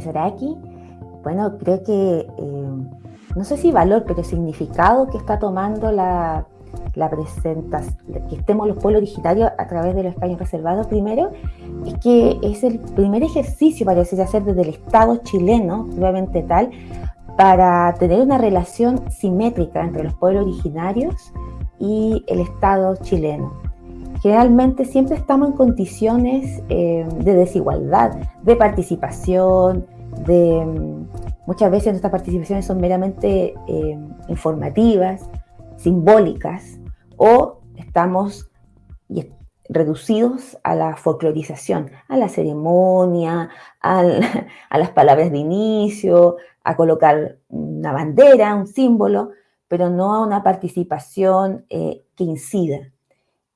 Mizoraki, bueno, creo que, eh, no sé si valor, pero significado que está tomando la, la presentación, que estemos los pueblos originarios a través de los escaños reservados primero, es que es el primer ejercicio, parece hacer desde el Estado chileno, obviamente tal, para tener una relación simétrica entre los pueblos originarios y el Estado chileno. Generalmente siempre estamos en condiciones eh, de desigualdad, de participación, de muchas veces nuestras participaciones son meramente eh, informativas, simbólicas, o estamos reducidos a la folclorización, a la ceremonia, a las palabras de inicio, a colocar una bandera, un símbolo, pero no a una participación eh, que incida.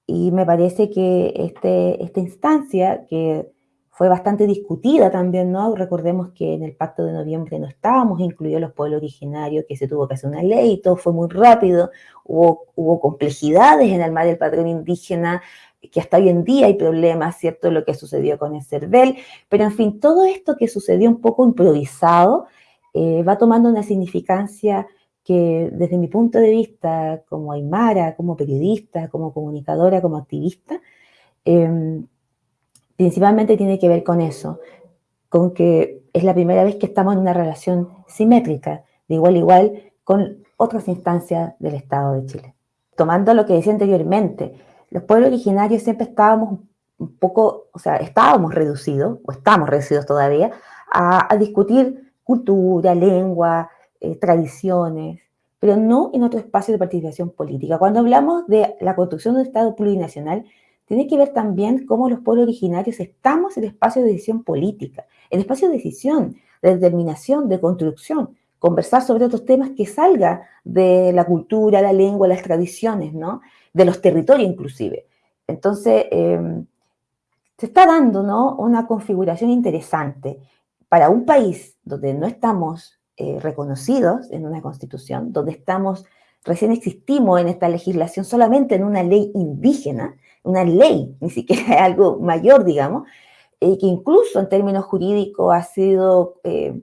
Y me parece que este, esta instancia, que fue bastante discutida también, ¿no? Recordemos que en el pacto de noviembre no estábamos incluidos los pueblos originarios, que se tuvo que hacer una ley, todo fue muy rápido, hubo, hubo complejidades en el mar del patrón indígena, que hasta hoy en día hay problemas, ¿cierto? Lo que sucedió con el CERVEL, pero en fin, todo esto que sucedió un poco improvisado eh, va tomando una significancia que desde mi punto de vista como aymara, como periodista, como comunicadora, como activista, em, principalmente tiene que ver con eso, con que es la primera vez que estamos en una relación simétrica, de igual a igual, con otras instancias del Estado de Chile. Tomando lo que decía anteriormente, los pueblos originarios siempre estábamos un poco, o sea, estábamos reducidos, o estamos reducidos todavía, a, discutir cultura, lengua, eh, tradiciones, pero no en otro espacio de participación política. Cuando hablamos de la construcción de un Estado plurinacional, tiene que ver también cómo los pueblos originarios estamos en el espacio de decisión política, en el espacio de decisión, de determinación, de construcción, conversar sobre otros temas que salga de la cultura, la lengua, las tradiciones, ¿no? de los territorios inclusive. Entonces, em, se está dando ¿no? una configuración interesante para un país donde no estamos eh, reconocidos en una constitución, donde estamos, recién existimos en esta legislación solamente en una ley indígena, una ley, ni siquiera algo mayor, digamos, que incluso en términos jurídicos ha sido eh,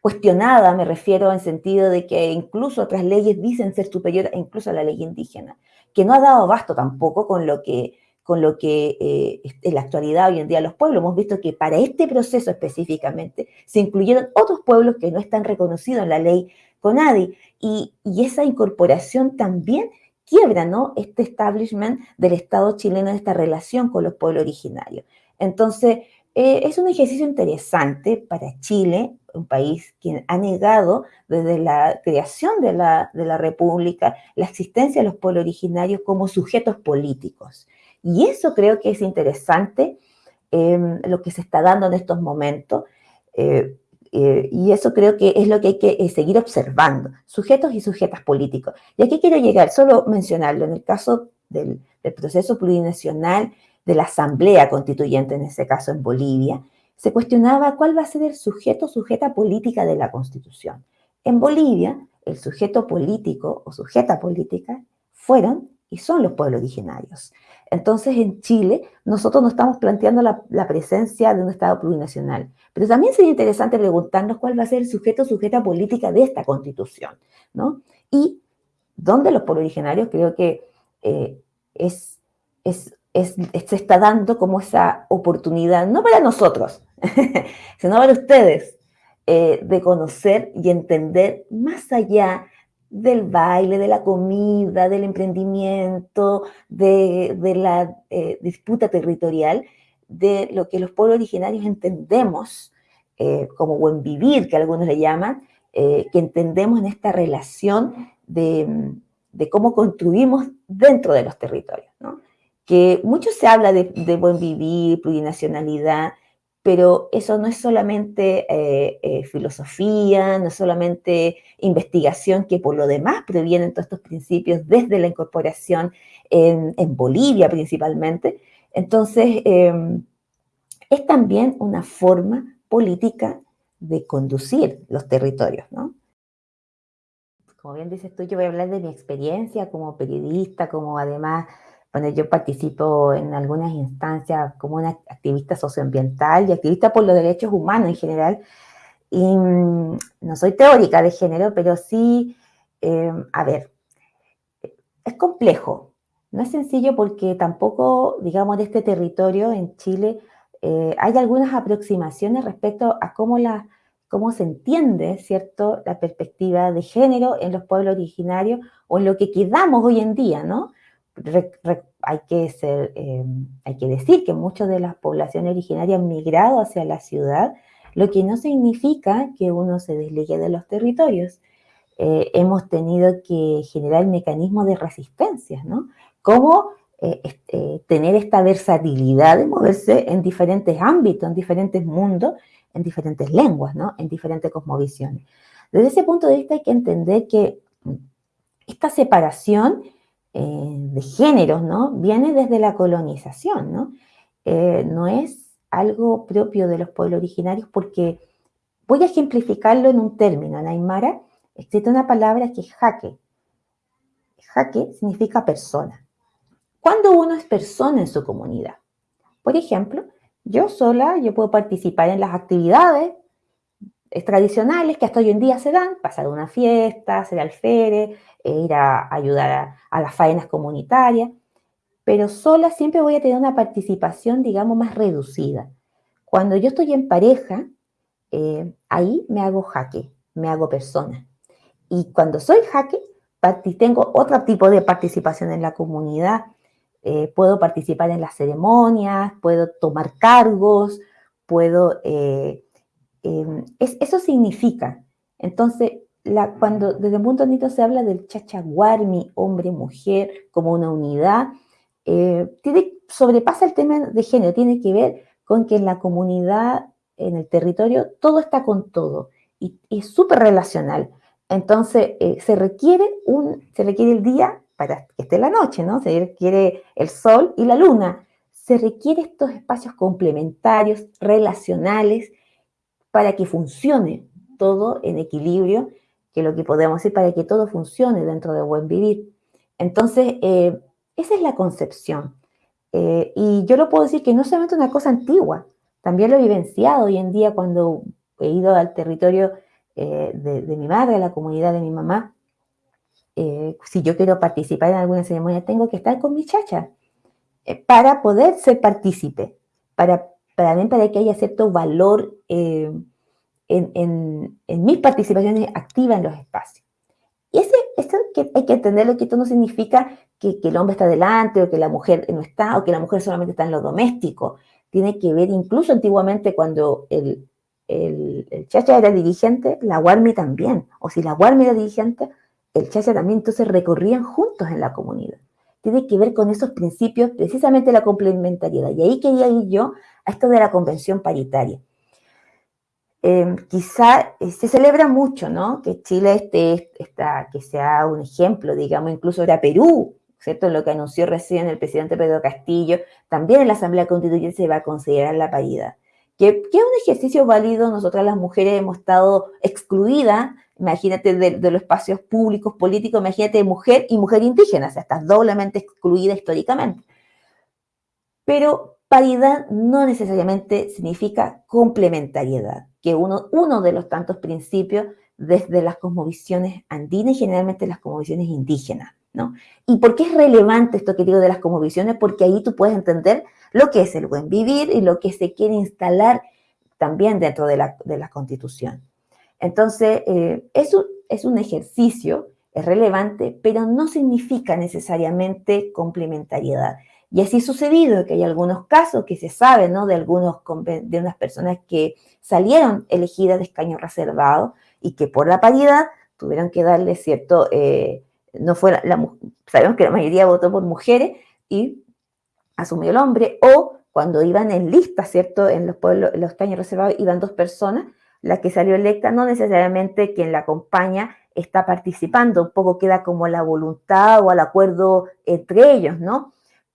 cuestionada, me refiero en sentido de que incluso otras leyes dicen ser superior incluso a la ley indígena que no ha dado abasto tampoco con lo que, con lo que eh, en la actualidad hoy en día los pueblos. Hemos visto que para este proceso específicamente se incluyeron otros pueblos que no están reconocidos en la ley CONADI y, y esa incorporación también quiebra ¿no? este establishment del Estado chileno en esta relación con los pueblos originarios. Entonces, eh, es un ejercicio interesante para Chile, un país que ha negado desde la creación de la, República la existencia de los pueblos originarios como sujetos políticos. Y eso creo que es interesante em, lo que se está dando en estos momentos. Eh, eh, y eso creo que es lo que hay que seguir observando, sujetos y sujetas políticos. Y aquí quiero llegar, solo mencionarlo, en el caso del, proceso plurinacional, de la Asamblea Constituyente, en ese caso en Bolivia, se cuestionaba cuál va a ser el sujeto sujeta política de la Constitución. En Bolivia, el sujeto político o sujeta política fueron y son los pueblos originarios. Entonces, en Chile, nosotros no estamos planteando la, presencia de un Estado plurinacional, pero también sería interesante preguntarnos cuál va a ser el sujeto o sujeta política de esta Constitución, ¿no? Y dónde los pueblos originarios creo que eh, es, es se está dando como esa oportunidad, no para nosotros, sino para ustedes, eh, de conocer y entender más allá del baile, de la comida, del emprendimiento, de, la eh, disputa territorial, de lo que los pueblos originarios entendemos eh, como buen vivir, que algunos le llaman, que entendemos en esta relación de, cómo construimos dentro de los territorios. que mucho se habla de, buen vivir, plurinacionalidad, pero eso no es solamente eh, eh, filosofía, no es solamente investigación, que por lo demás previenen todos estos principios desde la incorporación en, Bolivia principalmente. Entonces, em, es también una forma política de conducir los territorios, ¿no? Como bien dices tú, yo voy a hablar de mi experiencia como periodista, como además bueno, yo participo en algunas instancias como una activista socioambiental y activista por los derechos humanos en general. Y mm, no soy teórica de género, pero sí, eh, a ver, es complejo. No es sencillo porque tampoco, digamos, de este territorio en Chile eh, hay algunas aproximaciones respecto a cómo, la, cómo se entiende, ¿cierto?, la perspectiva de género en los pueblos originarios o en lo que quedamos hoy en día, ¿no? Hay, que ser, eh, hay que decir que muchas de las poblaciones originarias han migrado hacia la ciudad, lo que no significa que uno se desligue de los territorios. Eh, hemos tenido que generar mecanismos de resistencia, ¿no? Cómo eh, tener esta versatilidad de moverse en diferentes ámbitos, en diferentes mundos, en diferentes lenguas, ¿no? En diferentes cosmovisiones. Desde ese punto de vista hay que entender que esta separación eh, de géneros, ¿no? Viene desde la colonización, ¿no? Eh, no es algo propio de los pueblos originarios porque voy a ejemplificarlo en un término. En Aymara existe una palabra que es jaque. Jaque significa persona. Cuando uno es persona en su comunidad, por ejemplo, yo sola, yo puedo participar en las actividades tradicionales que hasta hoy en día se dan, pasar una fiesta, hacer alférez, e ir a ayudar a, las faenas comunitarias, pero sola siempre voy a tener una participación, digamos, más reducida. Cuando yo estoy en pareja, eh, ahí me hago jaque, me hago persona. Y cuando soy jaque, tengo otro tipo de participación en la comunidad. Eh, puedo participar en las ceremonias, puedo tomar cargos, puedo... em, eso significa, entonces, cuando desde de vista se habla del chachaguarmi, hombre-mujer, como una unidad, eh, tiene, sobrepasa el tema de género, tiene que ver con que en la comunidad, en el territorio, todo está con todo y, es súper relacional. Entonces, eh, se, requiere un, se requiere el día para que esté la noche, ¿no? Se requiere el sol y la luna. Se requiere estos espacios complementarios, relacionales, para que funcione todo en equilibrio que lo que podemos decir para que todo funcione dentro de buen vivir. Entonces, eh, esa es la concepción. Eh, y yo lo puedo decir que no solamente una cosa antigua, también lo he vivenciado hoy en día cuando he ido al territorio eh, de, mi madre, a la comunidad de mi mamá. si yo quiero participar en alguna ceremonia, tengo que estar con mi chacha para poder ser partícipe, para, para, para que haya cierto valor en, mis participaciones activas en los espacios. Y ese, eso que hay que entenderlo, que esto no significa que, el hombre está delante o que la mujer no está o que la mujer solamente está en lo doméstico. Tiene que ver incluso antiguamente cuando el, el, chacha era dirigente, la guarmi también. O si la guarmi era dirigente, el chacha también. Entonces recorrían juntos en la comunidad. Tiene que ver con esos principios, precisamente la complementariedad. Y ahí quería ir yo a esto de la convención paritaria. Em, quizá eh, se celebra mucho, ¿no? Que Chile esté, que sea un ejemplo, digamos, incluso era Perú, ¿cierto? Lo que anunció recién el presidente Pedro Castillo, también en la Asamblea Constituyente se va a considerar la paridad. Que, es un ejercicio válido, nosotras las mujeres hemos estado excluidas, imagínate, de, los espacios públicos, políticos, imagínate mujer y mujer indígena, o sea, estás doblemente excluida históricamente. Pero paridad no necesariamente significa complementariedad que uno, uno de los tantos principios desde las cosmovisiones andinas y generalmente las cosmovisiones indígenas. ¿no? ¿Y por qué es relevante esto que digo de las cosmovisiones? Porque ahí tú puedes entender lo que es el buen vivir y lo que se quiere instalar también dentro de la, de la Constitución. Entonces, eh, es, un, es un ejercicio, es relevante, pero no significa necesariamente complementariedad. Y así ha sucedido que hay algunos casos que se sabe, ¿no? De algunos, de unas personas que salieron elegidas de escaño reservado y que por la paridad tuvieron que darle cierto, eh, no fue la, sabemos que la mayoría votó por mujeres y asumió el hombre, o cuando iban en lista, ¿cierto? En los pueblos, los escaños reservados iban dos personas, la que salió electa no necesariamente quien la acompaña está participando, un poco queda como la voluntad o el acuerdo entre ellos, ¿no?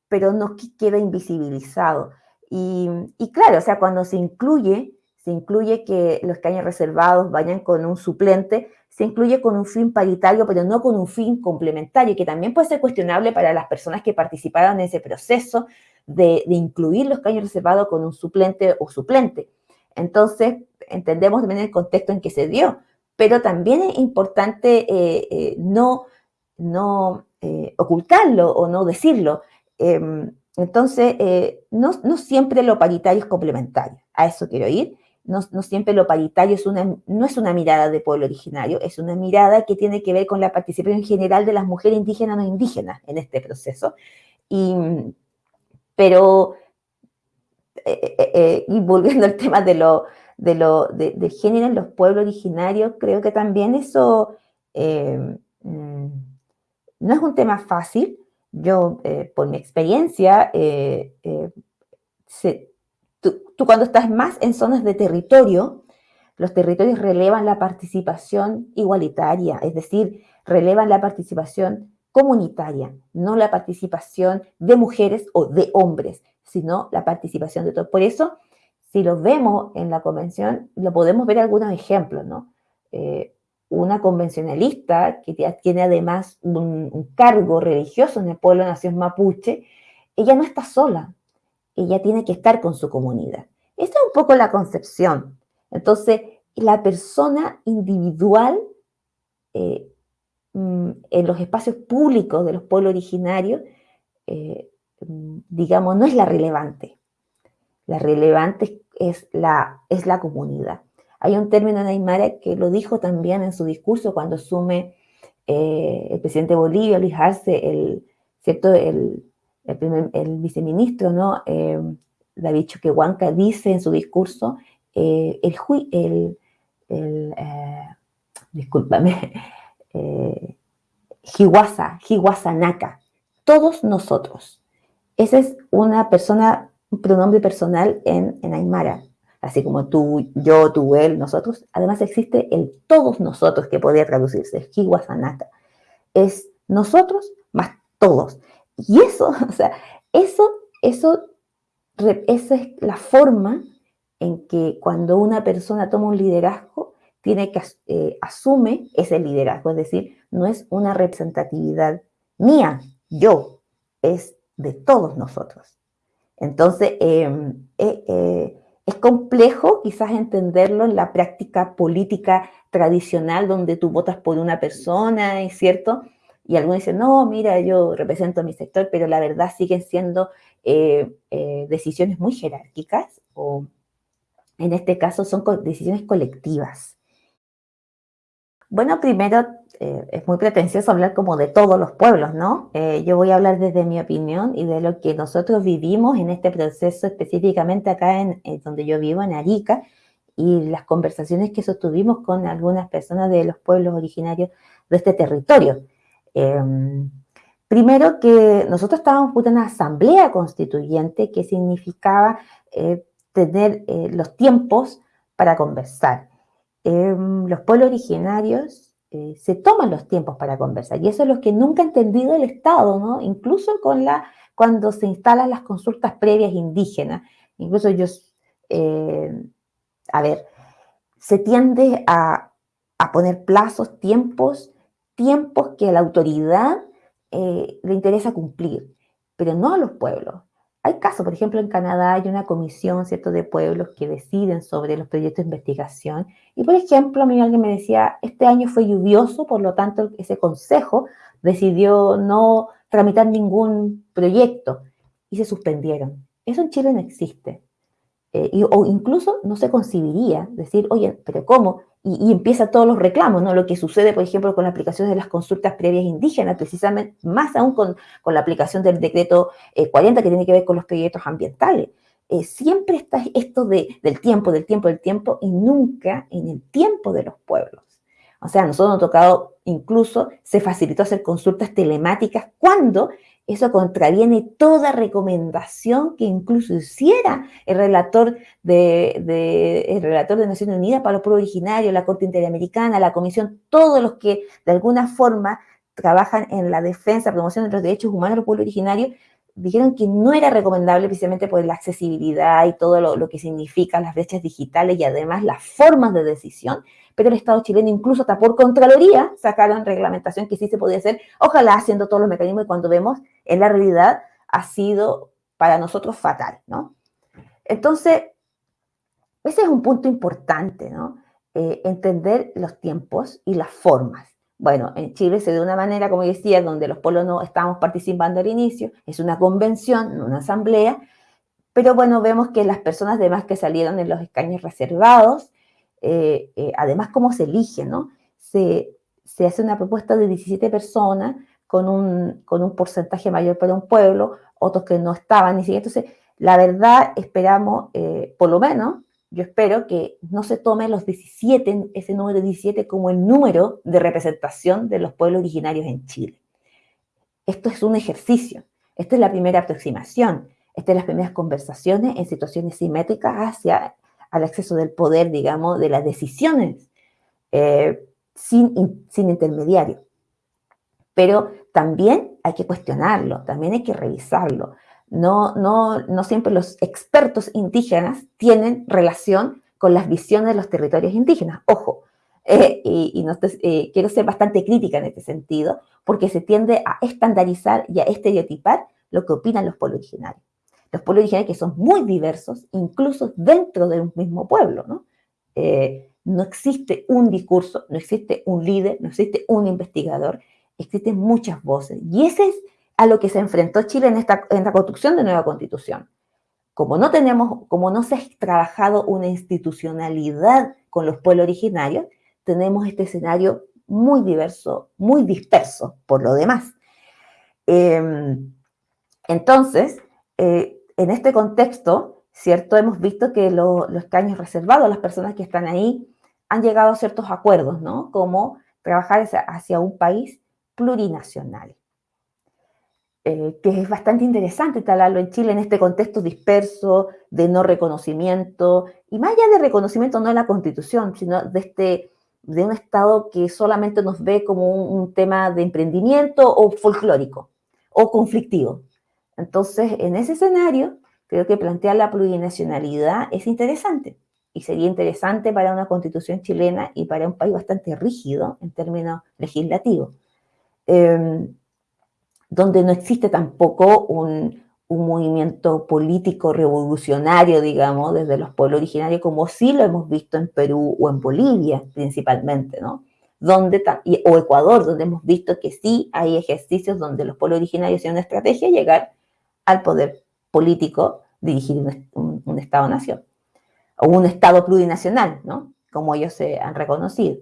pero no queda invisibilizado. Y, claro, o sea, cuando se incluye, se incluye que los caños reservados vayan con un suplente, se incluye con un fin paritario, pero no con un fin complementario, que también puede ser cuestionable para las personas que participaron en ese proceso de, incluir los caños reservados con un suplente o suplente. Entonces, entendemos también el contexto en que se dio, pero también es importante eh, eh, no, no eh, ocultarlo o no decirlo. Em, entonces, no, no, siempre lo paritario es complementario, a eso quiero ir. No, no, siempre lo paritario es una, no es una mirada de pueblo originario, es una mirada que tiene que ver con la participación general de las mujeres indígenas no indígenas en este proceso. Y, pero, y volviendo al tema de lo, de, lo, de, género en los pueblos originarios, creo que también eso eh, mm, no es un tema fácil. Yo, eh, por mi experiencia, eh, tú, cuando estás más en zonas de territorio, los territorios relevan la participación igualitaria, es decir, relevan la participación comunitaria, no la participación de mujeres o de hombres, sino la participación de todos. Por eso, si lo vemos en la convención, lo podemos ver algunos ejemplos, ¿no? Eh, una convencionalista que tiene además un, cargo religioso en el pueblo de nación mapuche, ella no está sola, ella tiene que estar con su comunidad. Esta es un poco la concepción. Entonces, la persona individual eh, en los espacios públicos de los pueblos originarios, eh, mm, digamos, no es la relevante. La relevante es la, es la comunidad. Hay un término en Aymara que lo dijo también en su discurso cuando asume eh, el presidente de Bolivia, Luis Arce, el, ¿cierto? el, el, viceministro, ¿no? Eh, David Choquehuanca dice en su discurso, eh, el, el, el discúlpame, eh, Naka, todos nosotros. Esa es una persona un pronombre personal en, en Aymara, así como tú, yo, tú, él, nosotros. Además existe el todos nosotros que podría traducirse, Hiwasanaka. Es nosotros más todos. Y eso, o sea, eso, eso, esa es la forma en que cuando una persona toma un liderazgo, tiene que eh, asume ese liderazgo, es decir, no es una representatividad mía, yo, es de todos nosotros. Entonces, em, eh, eh, es complejo quizás entenderlo en la práctica política tradicional donde tú votas por una persona, ¿es cierto? Y algunos dicen, no, mira, yo represento a mi sector, pero la verdad siguen siendo eh, decisiones muy jerárquicas o en este caso son decisiones colectivas. Bueno, primero eh, es muy pretencioso hablar como de todos los pueblos, ¿no? Eh, yo voy a hablar desde mi opinión y de lo que nosotros vivimos en este proceso, específicamente acá en, donde yo vivo, en Arica, y las conversaciones que sostuvimos con algunas personas de los pueblos originarios de este territorio. Em, primero que nosotros estábamos en una asamblea constituyente que significaba eh, tener los tiempos para conversar. Em, los pueblos originarios eh, se toman los tiempos para conversar. Y eso es lo que nunca ha entendido el Estado, ¿no? Incluso con la, cuando se instalan las consultas previas indígenas. Incluso ellos, eh, a ver, se tiende a, poner plazos, tiempos, tiempos que a la autoridad eh, le interesa cumplir, pero no a los pueblos. Hay casos, por ejemplo, en Canadá hay una comisión, ¿cierto?, de pueblos que deciden sobre los proyectos de investigación. Y, por ejemplo, a mí alguien me decía, este año fue lluvioso, por lo tanto, ese consejo decidió no tramitar ningún proyecto y se suspendieron. Eso en Chile no existe. Eh, o incluso no se concibiría decir, oye, pero ¿cómo? y, empieza todos los reclamos, ¿no? Lo que sucede, por ejemplo, con la aplicación de las consultas previas indígenas, precisamente más aún con, la aplicación del decreto 40 eh, que tiene que ver con los proyectos ambientales. Eh, siempre está esto de, del tiempo, del tiempo, del tiempo y nunca en el tiempo de los pueblos. O sea, nosotros nos ha tocado, incluso se facilitó hacer consultas telemáticas cuando eso contraviene toda recomendación que incluso hiciera el relator de, el relator de Naciones Unidas para los pueblos originarios, la Corte Interamericana, la Comisión, todos los que de alguna forma trabajan en la defensa, promoción de los derechos humanos de los pueblos originarios, dijeron que no era recomendable precisamente por la accesibilidad y todo lo, lo que significan las brechas digitales y además las formas de decisión, pero el Estado chileno incluso hasta por Contraloría sacaron reglamentación que sí se podía hacer, ojalá haciendo todos los mecanismos y cuando vemos en la realidad ha sido para nosotros fatal, ¿no? Entonces, Ese es un punto importante, ¿no? Eh, entender los tiempos y las formas. Bueno, en Chile se de una manera, como decía, donde los pueblos no estamos participando al inicio, es una convención, una asamblea, pero bueno, vemos que las personas demás que salieron en los escaños reservados, eh, eh, además cómo se eligen, ¿no? Se, se, hace una propuesta de 17 personas con un, con un porcentaje mayor para un pueblo, otros que no estaban ni siquiera. Entonces, la verdad, esperamos, eh, por lo menos, yo espero que no se tome los 17, ese número 17 como el número de representación de los pueblos originarios en Chile. Esto es un ejercicio, esta es la primera aproximación, estas son las primeras conversaciones en situaciones simétricas hacia el acceso del poder, digamos, de las decisiones, eh, sin, sin intermediario. Pero también hay que cuestionarlo, también hay que revisarlo. No, no, no siempre los expertos indígenas tienen relación con las visiones de los territorios indígenas. Ojo, eh, y, eh, quiero ser bastante crítica en este sentido, porque se tiende a estandarizar y a estereotipar lo que opinan los pueblos originarios. Los pueblos originarios que son muy diversos, incluso dentro de un mismo pueblo, ¿no? Eh, no existe un discurso, no existe un líder, no existe un investigador, existen muchas voces. Y ese es a lo que se enfrentó Chile en esta, en la construcción de nueva constitución. Como no tenemos, como no se ha trabajado una institucionalidad con los pueblos originarios, tenemos este escenario muy diverso, muy disperso por lo demás. Em, entonces, eh, en este contexto, ¿cierto? Hemos visto que los escaños reservados las personas que están ahí han llegado a ciertos acuerdos, ¿no? Como trabajar hacia un país plurinacional. Eh, que es bastante interesante talarlo en Chile en este contexto disperso de no reconocimiento, y más allá de reconocimiento no de la constitución, sino de, este, de un Estado que solamente nos ve como un, tema de emprendimiento o folclórico o conflictivo. Entonces, en ese escenario, creo que plantear la plurinacionalidad es interesante y sería interesante para una constitución chilena y para un país bastante rígido en términos legislativos. Em, donde no existe tampoco un, movimiento político revolucionario, digamos, desde los pueblos originarios, como sí lo hemos visto en Perú o en Bolivia principalmente, ¿no? Donde, o Ecuador, donde hemos visto que sí hay ejercicios donde los pueblos originarios tienen una estrategia llegar al poder político, dirigir un, un Estado-nación, o un Estado plurinacional, ¿no? Como ellos se han reconocido.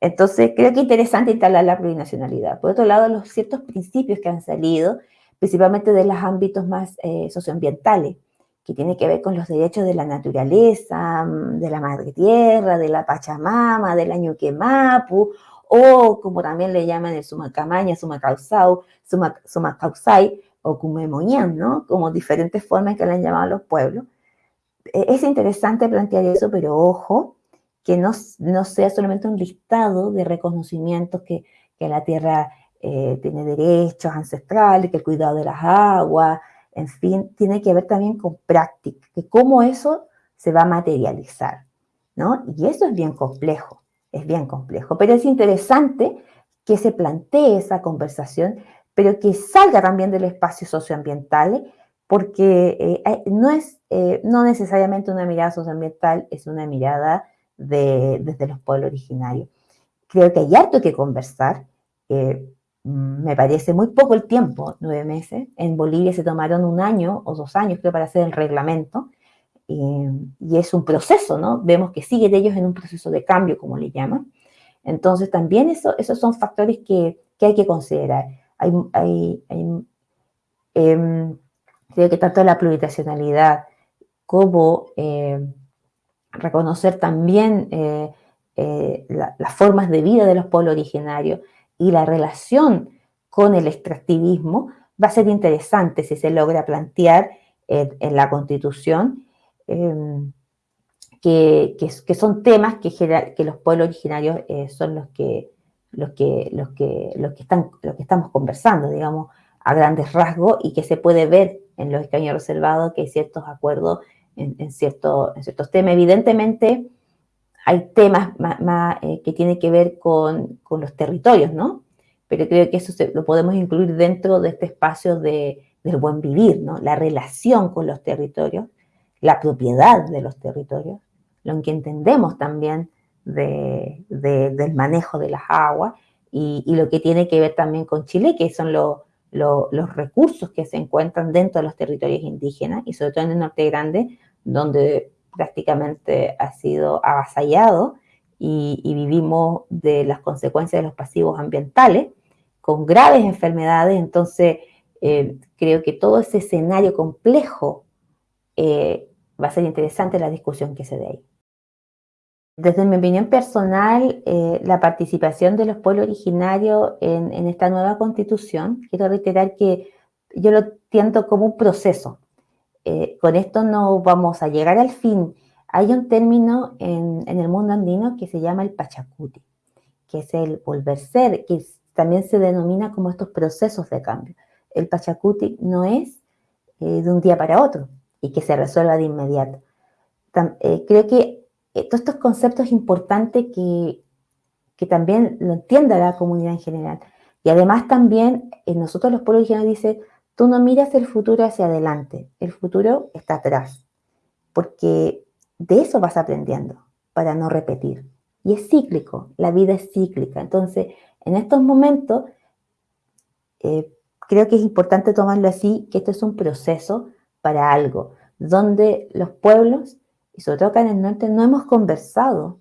Entonces, creo que es interesante instalar la plurinacionalidad. Por otro lado, los ciertos principios que han salido, principalmente de los ámbitos más eh, socioambientales, que tienen que ver con los derechos de la naturaleza, mm, de la madre tierra, de la Pachamama, del Ñuquemapu, o como también le llaman el Sumacamaña, Sumacausau, Sumacausai, o Cumemoñán, ¿no? Como diferentes formas que le han llamado los pueblos. E, es interesante plantear eso, pero ojo, que no, no sea solamente un listado de reconocimientos que, que la tierra eh, tiene derechos ancestrales, que el cuidado de las aguas, en fin, tiene que ver también con práctica, que cómo eso se va a materializar, ¿no? Y eso es bien complejo, es bien complejo, pero es interesante que se plantee esa conversación, pero que salga también del espacio socioambiental, porque eh, no es eh, no necesariamente una mirada socioambiental, es una mirada desde los pueblos originarios. Creo que hay harto que conversar. Mm, me parece muy poco el tiempo, nueve meses. En Bolivia se tomaron un año o dos años, creo, para hacer el reglamento. y es un proceso, ¿no? Vemos que siguen ellos en un proceso de cambio, como le llaman. Entonces, también eso, esos son factores que, que hay que considerar. Hay, hay, em, creo que tanto la plurinacionalidad como eh, reconocer también eh, eh, las formas de vida de los pueblos originarios y la relación con el extractivismo, va a ser interesante si se logra plantear en la Constitución, em, que, que, son temas que, que los pueblos originarios eh, son los que, los, que, los, que, los, que están, los que estamos conversando, digamos, a grandes rasgos, y que se puede ver en los escaños reservados que hay ciertos acuerdos en, ciertos temas. Evidentemente, hay temas más, eh, que tienen que ver con, los territorios, ¿no? Pero creo que eso lo podemos incluir dentro de este espacio de, del buen vivir, ¿no? La relación con los territorios, la propiedad de los territorios, lo que entendemos también del manejo de las aguas y, lo que tiene que ver también con Chile, que son los recursos que se encuentran dentro de los territorios indígenas y sobre todo en el Norte Grande, donde prácticamente ha sido avasallado y, vivimos de las consecuencias de los pasivos ambientales con graves enfermedades. Entonces, eh, creo que todo ese escenario complejo eh, va a ser interesante la discusión que se dé ahí. Desde mi opinión personal, eh, la participación de los pueblos originarios en, esta nueva constitución, quiero reiterar que yo lo entiendo como un proceso. Eh, con esto no vamos a llegar al fin. Hay un término en, el mundo andino que se llama el pachacuti, que es el volver ser, que también se denomina como estos procesos de cambio. El pachacuti no es eh, de un día para otro y que se resuelva de inmediato. creo que eh, todos estos conceptos importantes que, que también lo entienda la comunidad en general. Y además también nosotros los pueblos originarios dice, tú no miras el futuro hacia adelante, el futuro está atrás, porque de eso vas aprendiendo para no repetir. Y es cíclico, la vida es cíclica. Entonces, en estos momentos, eh, creo que es importante tomarlo así, que esto es un proceso para algo, donde los pueblos y sobre todo acá en el norte, no hemos conversado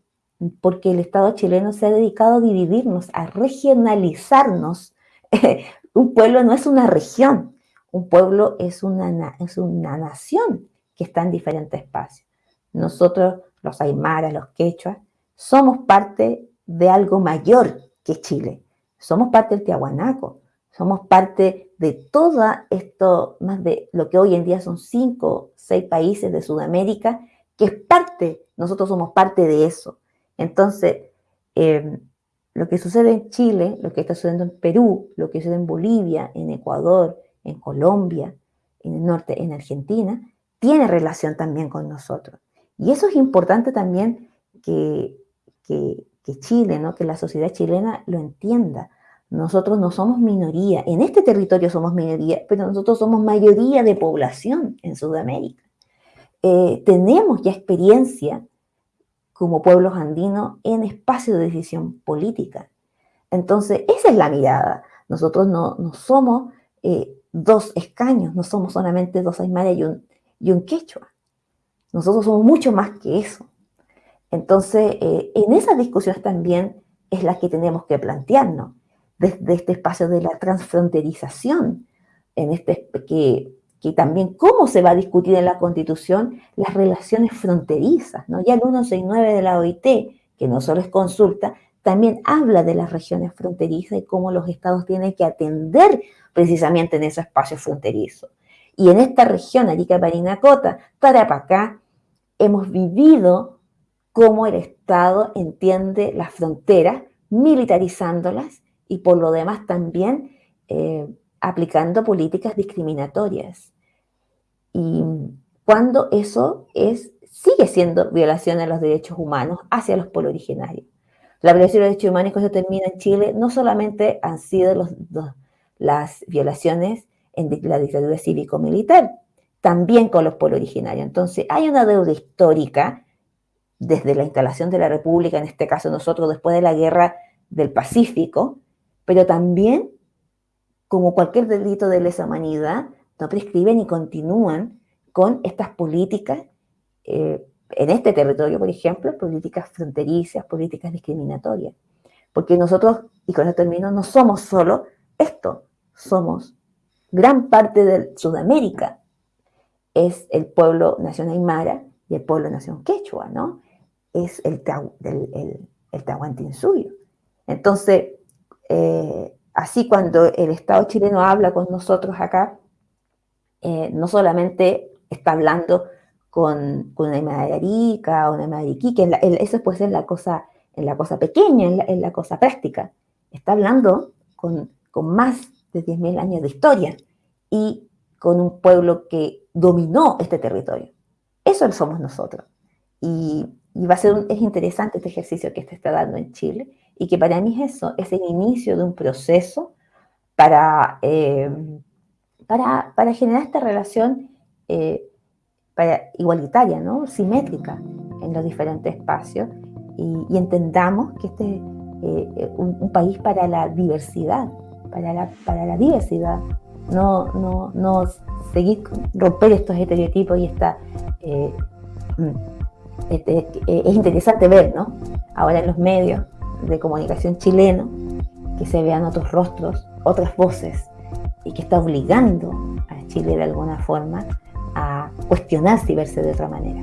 porque el Estado chileno se ha dedicado a dividirnos, a regionalizarnos. un pueblo no es una región, un pueblo es una, es una nación que está en diferentes espacios. Nosotros, los aymaras, los quechuas, somos parte de algo mayor que Chile. Somos parte del Tiahuanaco, somos parte de todo esto, más de lo que hoy en día son cinco, seis países de Sudamérica que es parte, nosotros somos parte de eso. Entonces, em, lo que sucede en Chile, lo que está sucediendo en Perú, lo que sucede en Bolivia, en Ecuador, en Colombia, en el norte, en Argentina, tiene relación también con nosotros. Y eso es importante también que, que, que Chile, ¿no? que la sociedad chilena lo entienda. Nosotros no somos minoría, en este territorio somos minoría, pero nosotros somos mayoría de población en Sudamérica. Eh, tenemos ya experiencia como pueblos andinos en espacio de decisión política. Entonces, esa es la mirada. Nosotros no, somos eh, dos escaños, no somos solamente dos aymaras y un, y un quechua. Nosotros somos mucho más que eso. Entonces, eh, en esas discusiones también es la que tenemos que plantearnos, desde este espacio de la transfronterización, en este que que también cómo se va a discutir en la Constitución las relaciones fronterizas. ¿no? Ya el 169 de la OIT, que no solo es consulta, también habla de las regiones fronterizas y cómo los estados tienen que atender precisamente en ese espacio fronterizo. Y en esta región, Arica, Parinacota, Tarapacá, hemos vivido cómo el Estado entiende las fronteras, militarizándolas y por lo demás también eh, aplicando políticas discriminatorias. Y cuando eso es, sigue siendo violación de los derechos humanos hacia los pueblos originarios. La violación de los derechos humanos que se termina en Chile no solamente han sido los, las violaciones en la dictadura cívico-militar, también con los pueblos originarios. Entonces, hay una deuda histórica desde la instalación de la República, en este caso nosotros después de la guerra del Pacífico, pero también como cualquier delito de lesa humanidad, no prescriben y continúan con estas políticas, eh, en este territorio, por ejemplo, políticas fronterizas, políticas discriminatorias. Porque nosotros, y con esto termino, no somos solo esto, somos gran parte de Sudamérica. Es el pueblo nación aymara y el pueblo nación quechua, ¿no? Es el, el, el, Entonces, eh, Así cuando el Estado chileno habla con nosotros acá, eh, no solamente está hablando con, una madre o una madre que eso puede ser la cosa, la cosa pequeña, en la, cosa práctica. Está hablando con, más de 10.000 años de historia y con un pueblo que dominó este territorio. Eso somos nosotros. Y, va a ser es interesante este ejercicio que se está dando en Chile y que para mí es eso, es el inicio de un proceso para, eh, para, para, generar esta relación eh, igualitaria, ¿no? simétrica en los diferentes espacios y, entendamos que este es eh, un, país para la diversidad, para la, para la diversidad, no, no, no seguir romper estos estereotipos y esta... Eh, mm, este, eh, es interesante ver, ¿no? Ahora en los medios de comunicación chilenos, que se vean otros rostros, otras voces, y que está obligando a Chile de alguna forma a cuestionarse y verse de otra manera.